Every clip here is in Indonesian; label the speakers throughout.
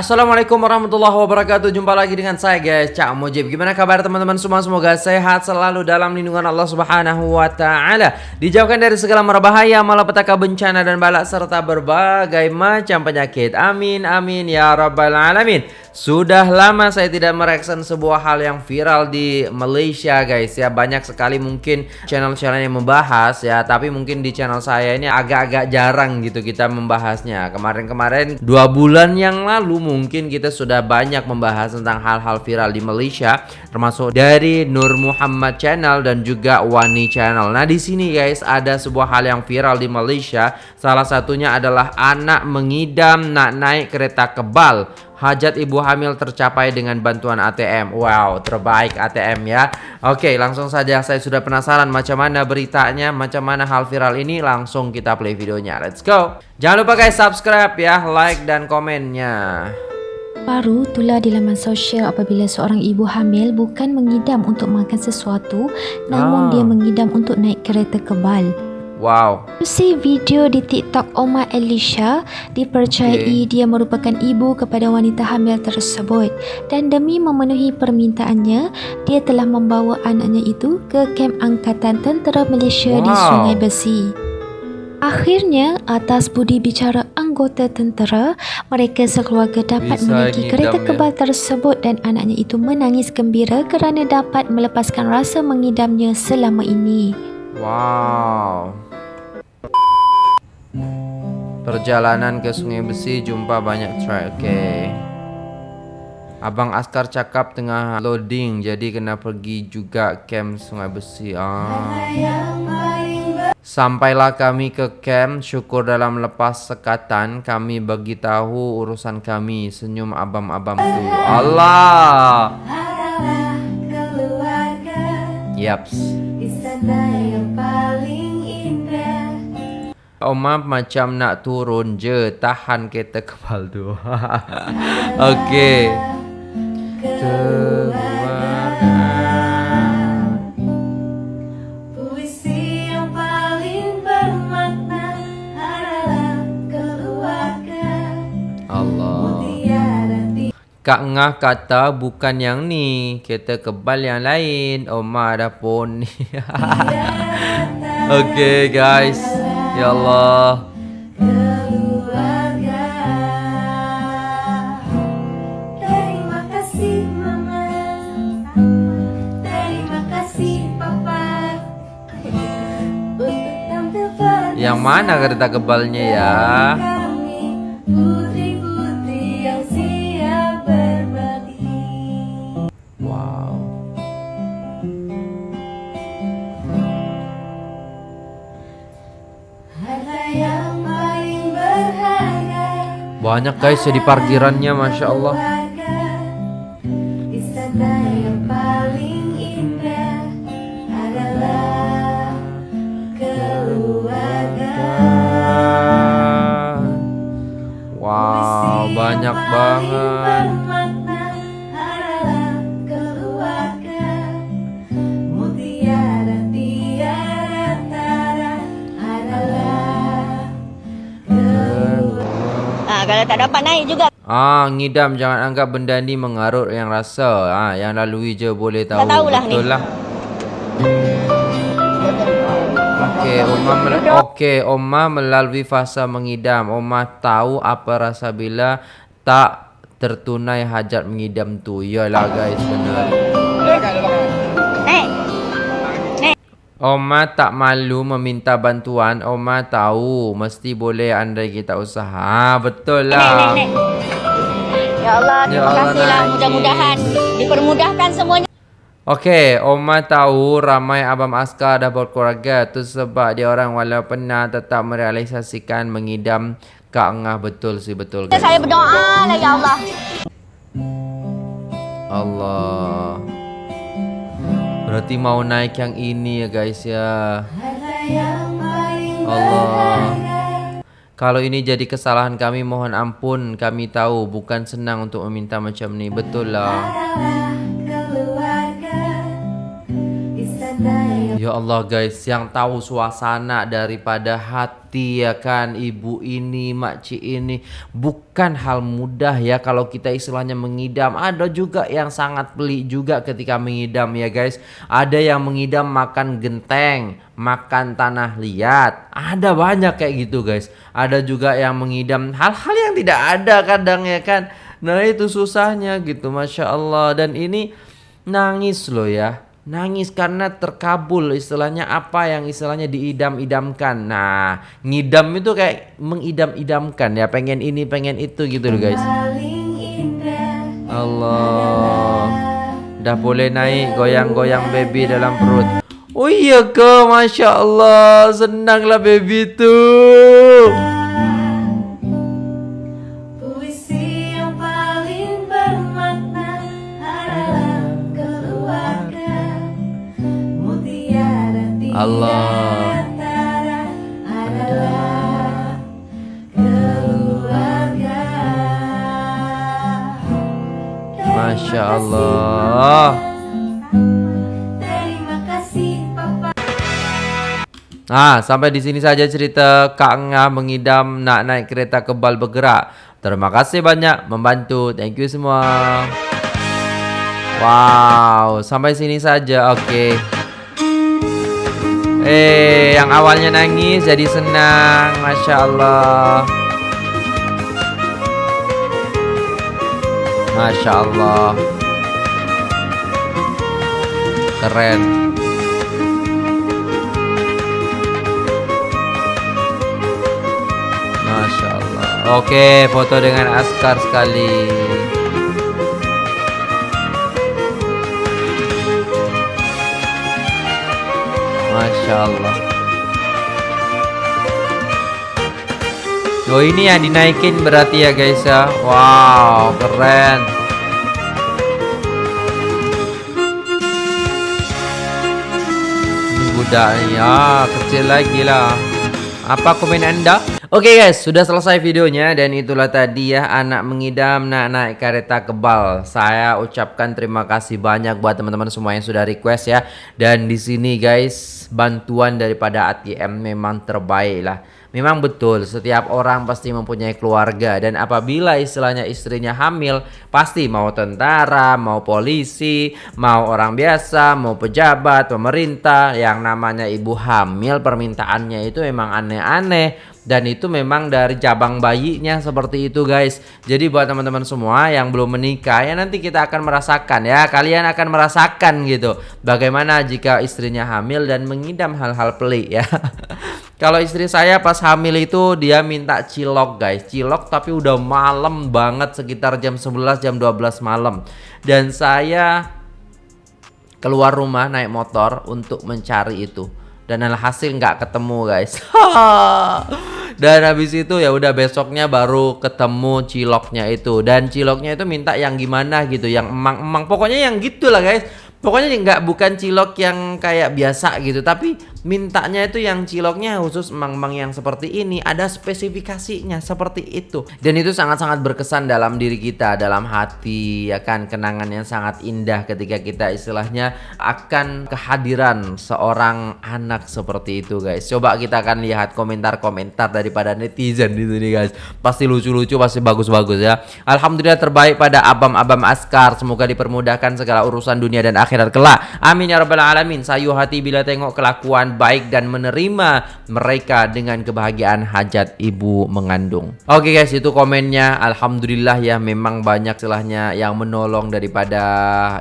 Speaker 1: Assalamualaikum warahmatullahi wabarakatuh. Jumpa lagi dengan saya guys Cak Mujib. Gimana kabar teman-teman? Semua Semoga sehat selalu dalam lindungan Allah subhanahu wa ta'ala. Dijauhkan dari segala merbahaya Malapetaka bencana dan balak Serta berbagai macam penyakit. Amin amin ya rabbal alamin sudah lama saya tidak mereaction sebuah hal yang viral di Malaysia guys. Ya Banyak sekali mungkin channel-channel yang membahas ya. Tapi mungkin di channel saya ini agak-agak jarang gitu kita membahasnya. Kemarin-kemarin dua bulan yang lalu mungkin kita sudah banyak membahas tentang hal-hal viral di Malaysia Termasuk dari Nur Muhammad channel dan juga Wani channel. Nah di sini guys ada sebuah hal yang viral di Malaysia. Salah satunya adalah anak mengidam nak naik kereta kebal Hajat ibu hamil tercapai dengan bantuan ATM Wow terbaik ATM ya. Oke langsung saja saya sudah penasaran macam mana beritanya Macam mana hal viral ini. Langsung kita play videonya. Let's go. Jangan lupa guys subscribe ya Like dan komennya.
Speaker 2: Baru tular di laman sosial apabila seorang ibu hamil bukan mengidam untuk makan sesuatu namun
Speaker 1: Ah.
Speaker 2: dia mengidam untuk naik kereta kebal.
Speaker 1: Wow
Speaker 2: Si video di TikTok Oma Elisha dipercayai
Speaker 1: Okey.
Speaker 2: dia merupakan ibu kepada wanita hamil tersebut dan demi memenuhi permintaannya dia telah membawa anaknya itu ke kem angkatan tentera Malaysia di
Speaker 1: Wow.
Speaker 2: Sungai Besi. Akhirnya, atas budi bicara anggota tentera, mereka sekeluarga dapat
Speaker 1: Bisa
Speaker 2: menaiki kereta
Speaker 1: ya.
Speaker 2: kebal tersebut dan anaknya itu menangis gembira kerana dapat melepaskan rasa mengidamnya selama ini.
Speaker 1: Wow Perjalanan ke Sungai Besi jumpa banyak truk Oke. Abang Askar cakap tengah loading Jadi kena pergi juga camp Sungai Besi ah. Sampailah kami ke camp Syukur dalam lepas sekatan Kami bagi tahu urusan kami Senyum abam-abam tu. Allah! Yaps Oma macam nak turun je. Tahan kereta kebal tu. Okey. Keluarga
Speaker 3: Puisi yang paling bermakna adalah keluarga.
Speaker 1: Allah.
Speaker 3: Tiada
Speaker 1: Kak Ngah kata bukan yang ni Kereta kebal yang lain. Oma ada pun ni. Okey guys Ya Allah.
Speaker 3: Keluarga. Terima kasih mama. Terima kasih papa. Untuk tampil pada
Speaker 1: Yang mana kereta kebalnya ya Banyak guys ya di parkirannya Masya Allah
Speaker 4: naik juga
Speaker 1: Ah, ngidam jangan anggap benda ni mengarut yang rasa. Ah, yang lalui je boleh tahu.
Speaker 4: Tak tahulah ni.
Speaker 1: Betul lah. Okey, Oma mel- Okey, Oma melalui fasa mengidam. Oma tahu apa rasa bila tak tertunai hajat mengidam tu. Yalah guys, benar. Oma tak malu meminta bantuan. Oma tahu mesti boleh andai kita usaha. Ah, betul
Speaker 4: Naik, naik,
Speaker 1: lah.
Speaker 4: naik Ya Allah,
Speaker 1: Ya
Speaker 4: terima
Speaker 1: Allah,
Speaker 4: kasih lah
Speaker 1: naik.
Speaker 4: Mudah-mudahan dipermudahkan semuanya
Speaker 1: Okey, Oma tahu ramai abang askar dah berkeluarga tu sebab dia orang walau pernah tetap merealisasikan mengidam Kak Ngah betul sih betul guys.
Speaker 4: Saya berdoa lah ya Allah
Speaker 1: Allah. Berarti mau naik yang ini ya guys ya. Allah. Kalau ini jadi kesalahan kami mohon ampun. Kami tahu bukan senang untuk meminta macam ni. Betul lah. Ya Allah guys, yang tahu suasana daripada hati ya kan ibu ini, makcik ini bukan hal mudah ya kalau kita istilahnya mengidam. Ada juga yang sangat pelik juga ketika mengidam ya guys. Ada yang mengidam makan genteng, makan tanah liat. Ada banyak kayak gitu guys. Ada juga yang mengidam hal-hal yang tidak ada kadang ya kan. Nah itu susahnya gitu, masya Allah. Dan ini nangis loh ya nangis karena terkabul istilahnya apa yang istilahnya diidam-idamkan. Nah, ngidam itu kayak mengidam-idamkan ya, pengen ini, pengen itu gitu loh guys. Allah. Dah boleh naik goyang-goyang baby dalam perut. Oh iya ke, masya Allah, senanglah baby tuh. Allah. Masya Allah.
Speaker 3: Terima kasih Papa
Speaker 1: Nah, sampai di sini saja cerita Kak Nga mengidam nak naik kereta kebal bergerak. Terima kasih banyak membantu. Thank you semua. Wow, sampai sini saja. Oke. Eh, yang awalnya nangis jadi senang. Masya Allah. Masya Allah. Keren. Masya Allah. Oke, foto dengan Askar sekali. Masya Allah. Oh ini yang dinaikin berarti ya guys ya. Wow, keren. Ini budaknya kecil lagi lah. Apa komen anda? Oke guys, sudah selesai videonya dan itulah tadi ya anak mengidam nak naik kereta kebal. Saya ucapkan terima kasih banyak buat teman-teman semua yang sudah request ya. Dan di sini guys, bantuan daripada ATM memang terbaik lah. Memang betul, setiap orang pasti mempunyai keluarga dan apabila istilahnya istrinya hamil, pasti mau tentara, mau polisi, mau orang biasa, mau pejabat, pemerintah, yang namanya ibu hamil permintaannya itu memang aneh-aneh dan itu memang dari cabang bayinya seperti itu guys. Jadi buat teman-teman semua yang belum menikah ya nanti kita akan merasakan ya, kalian akan merasakan gitu bagaimana jika istrinya hamil dan mengidam hal-hal pelik ya. Kalau istri saya pas hamil itu dia minta cilok guys Cilok tapi udah malam banget sekitar jam 11 jam 12 malam Dan saya keluar rumah naik motor untuk mencari itu Dan alhasil nggak ketemu guys. Dan habis itu ya udah besoknya baru ketemu ciloknya itu. Dan ciloknya itu minta yang gimana gitu Yang emang-emang. Pokoknya yang gitulah guys. Pokoknya nggak bukan cilok yang kayak biasa gitu, tapi mintanya itu yang ciloknya khusus emang-emang yang seperti ini, ada spesifikasinya seperti itu. Dan itu sangat-sangat berkesan dalam diri kita, dalam hati, ya kan kenangan yang sangat indah ketika kita istilahnya akan kehadiran seorang anak seperti itu, guys. Coba kita akan lihat komentar-komentar daripada netizen di sini, guys. Pasti lucu-lucu, pasti bagus-bagus ya. Alhamdulillah terbaik pada abam-abam askar, semoga dipermudahkan segala urusan dunia dan akhirat kelak. Amin ya rabbal alamin. Sayu hati bila tengok kelakuan baik dan menerima mereka dengan kebahagiaan hajat ibu mengandung. Oke guys, itu komennya. Alhamdulillah ya memang banyak celahnya yang menolong daripada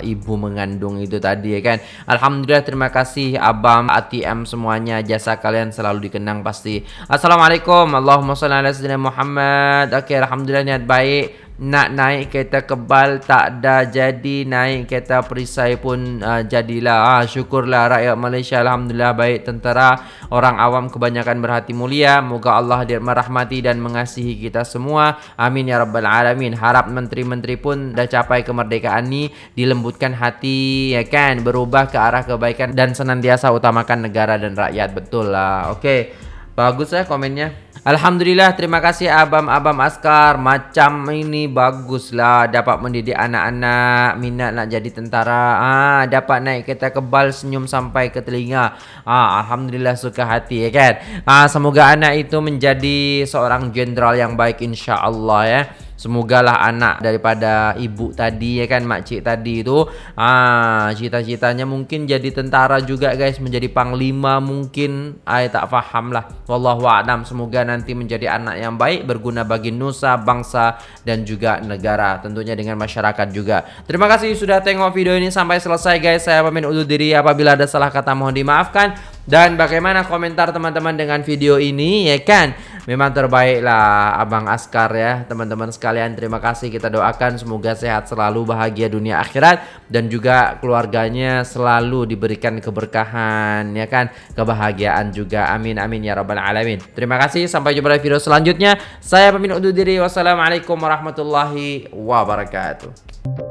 Speaker 1: ibu mengandung itu tadi ya kan. Alhamdulillah terima kasih Abam ATM semuanya jasa kalian selalu dikenang pasti. Assalamualaikum. Allahumma shalli ala sayyidina Muhammad. Oke, alhamdulillah niat baik nak naik kereta kebal tak ada jadi naik kereta perisai pun uh, jadilah. Ah, syukurlah rakyat Malaysia Alhamdulillah baik tentera. Orang awam kebanyakan berhati mulia. Moga Allah dia merahmati dan mengasihi kita semua. Amin ya rabbal alamin. Harap menteri-menteri pun dah capai kemerdekaan ni dilembutkan hati ya kan? Berubah ke arah kebaikan dan senantiasa utamakan negara dan rakyat. Betul lah. Oke Bagus ya komennya. Alhamdulillah terima kasih abam-abam askar. Macam ini baguslah Dapat mendidik anak-anak. Minat nak jadi tentara. Ah, Dapat naik kereta kebal senyum sampai ke telinga. Ah, Alhamdulillah suka hati ya kan? Ah, Semoga anak itu menjadi seorang jenderal yang baik insya Allah ya Semogalah anak daripada ibu tadi ya kan makcik tadi itu ah cita-citanya mungkin jadi tentara juga guys. Menjadi panglima mungkin. Ay tak faham lah wallahu a'lam. Semoga nanti menjadi anak yang baik berguna bagi nusa bangsa dan juga negara. Tentunya dengan masyarakat juga. Terima kasih sudah tengok video ini sampai selesai guys. Saya pamit undur diri. Apabila ada salah kata mohon dimaafkan. Dan bagaimana komentar teman-teman dengan video ini ya kan Memang terbaik lah Abang Askar ya. Teman-teman sekalian terima kasih. Kita doakan semoga sehat selalu Bahagia dunia akhirat. Dan juga keluarganya selalu diberikan keberkahan Ya kan? Kebahagiaan juga. Amin amin ya rabbal alamin. Terima kasih. Sampai jumpa di video selanjutnya. Saya pamit undur diri. Wassalamualaikum warahmatullahi wabarakatuh